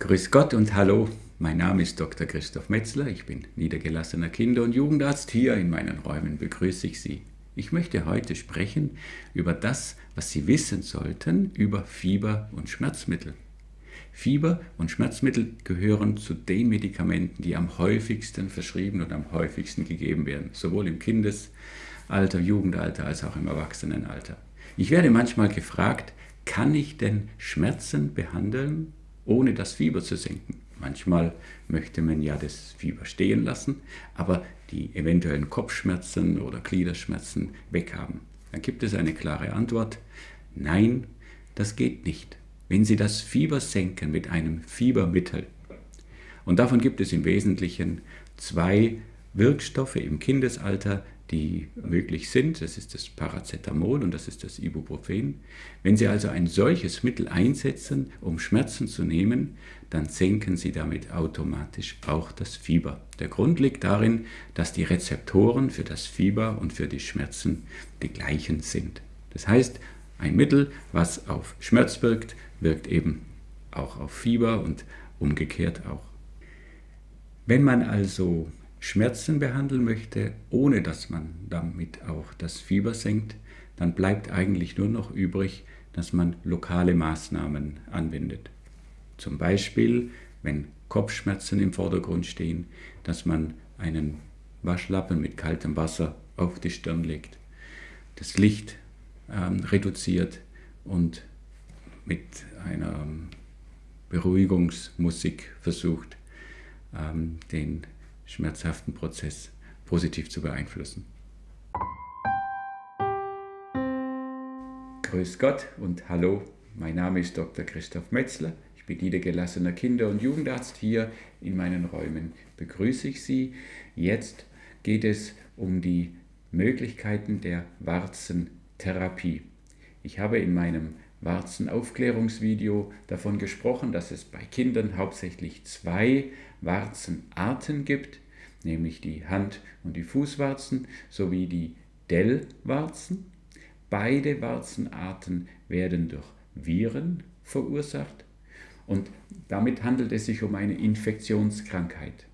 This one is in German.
Grüß Gott und hallo, mein Name ist Dr. Christoph Metzler, ich bin niedergelassener Kinder- und Jugendarzt. Hier in meinen Räumen begrüße ich Sie. Ich möchte heute sprechen über das, was Sie wissen sollten über Fieber und Schmerzmittel. Fieber und Schmerzmittel gehören zu den Medikamenten, die am häufigsten verschrieben und am häufigsten gegeben werden, sowohl im Kindesalter, Jugendalter als auch im Erwachsenenalter. Ich werde manchmal gefragt, kann ich denn Schmerzen behandeln, ohne das Fieber zu senken? Manchmal möchte man ja das Fieber stehen lassen, aber die eventuellen Kopfschmerzen oder Gliederschmerzen weghaben. Dann gibt es eine klare Antwort. Nein, das geht nicht. Wenn Sie das Fieber senken mit einem Fiebermittel, und davon gibt es im Wesentlichen zwei Wirkstoffe im Kindesalter, die möglich sind. Das ist das Paracetamol und das ist das Ibuprofen. Wenn Sie also ein solches Mittel einsetzen, um Schmerzen zu nehmen, dann senken Sie damit automatisch auch das Fieber. Der Grund liegt darin, dass die Rezeptoren für das Fieber und für die Schmerzen die gleichen sind. Das heißt, ein Mittel, was auf Schmerz wirkt, wirkt eben auch auf Fieber und umgekehrt auch. Wenn man also Schmerzen behandeln möchte, ohne dass man damit auch das Fieber senkt, dann bleibt eigentlich nur noch übrig, dass man lokale Maßnahmen anwendet. Zum Beispiel, wenn Kopfschmerzen im Vordergrund stehen, dass man einen Waschlappen mit kaltem Wasser auf die Stirn legt, das Licht ähm, reduziert und mit einer Beruhigungsmusik versucht, ähm, den schmerzhaften Prozess positiv zu beeinflussen. Grüß Gott und hallo, mein Name ist Dr. Christoph Metzler. Ich bin niedergelassener Kinder- und Jugendarzt. Hier in meinen Räumen begrüße ich Sie. Jetzt geht es um die Möglichkeiten der Warzentherapie. Ich habe in meinem Warzenaufklärungsvideo davon gesprochen, dass es bei Kindern hauptsächlich zwei Warzenarten gibt, nämlich die Hand- und die Fußwarzen sowie die Dellwarzen. Beide Warzenarten werden durch Viren verursacht und damit handelt es sich um eine Infektionskrankheit.